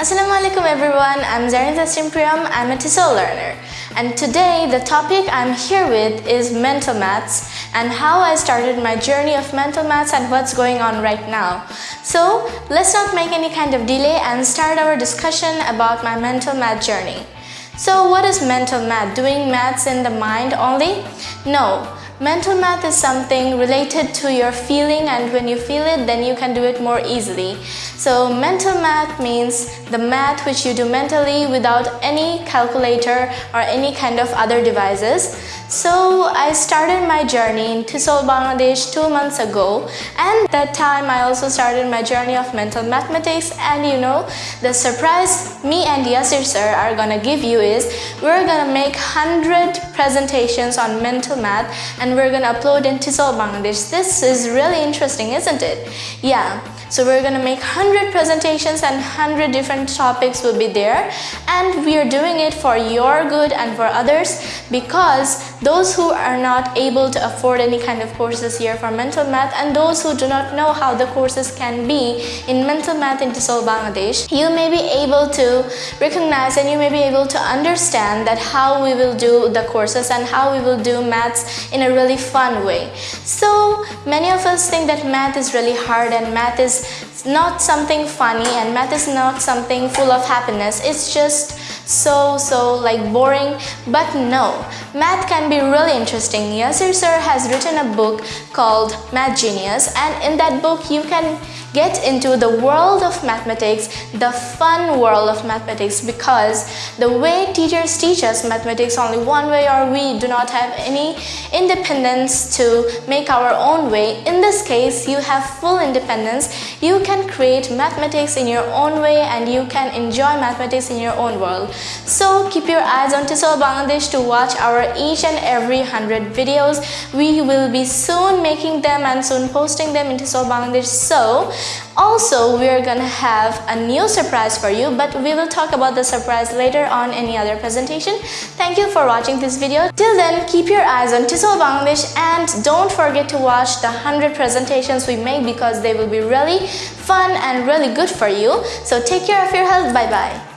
Assalamualaikum everyone, I'm Zarin Taslim Priyam, I'm a TESOL learner. And today the topic I'm here with is mental maths and how I started my journey of mental maths and what's going on right now. So let's not make any kind of delay and start our discussion about my mental math journey. So what is mental math? Doing maths in the mind only? No. Mental math is something related to your feeling and when you feel it then you can do it more easily. So mental math means the math which you do mentally without any calculator or any kind of other devices. So I started my journey in TESOL Bangladesh two months ago and that time I also started my journey of mental mathematics and you know the surprise me and Yasir sir are gonna give you is we're gonna make 100 presentations on mental math and we're gonna upload in TESOL Bangladesh. This is really interesting isn't it? Yeah. So we're gonna make 100 presentations and 100 different topics will be there and we are doing it for your good and for others because those who are not able to afford any kind of courses here for mental math and those who do not know how the courses can be in mental math in TESOL Bangladesh, you may be able to recognize and you may be able to understand that how we will do the courses and how we will do maths in a really fun way. So many of us think that math is really hard and math is not something funny and math is not something full of happiness. It's just so so like boring but no math can be really interesting Yasir sir has written a book called math genius and in that book you can get into the world of mathematics, the fun world of mathematics because the way teachers teach us mathematics only one way or we do not have any independence to make our own way. In this case, you have full independence. You can create mathematics in your own way and you can enjoy mathematics in your own world. So keep your eyes on TESOL Bangladesh to watch our each and every 100 videos. We will be soon making them and soon posting them in TESOL Bangladesh. So also, we're gonna have a new surprise for you, but we will talk about the surprise later on any other presentation. Thank you for watching this video. Till then, keep your eyes on TESOL Bangladesh and don't forget to watch the 100 presentations we make because they will be really fun and really good for you. So take care of your health. Bye-bye.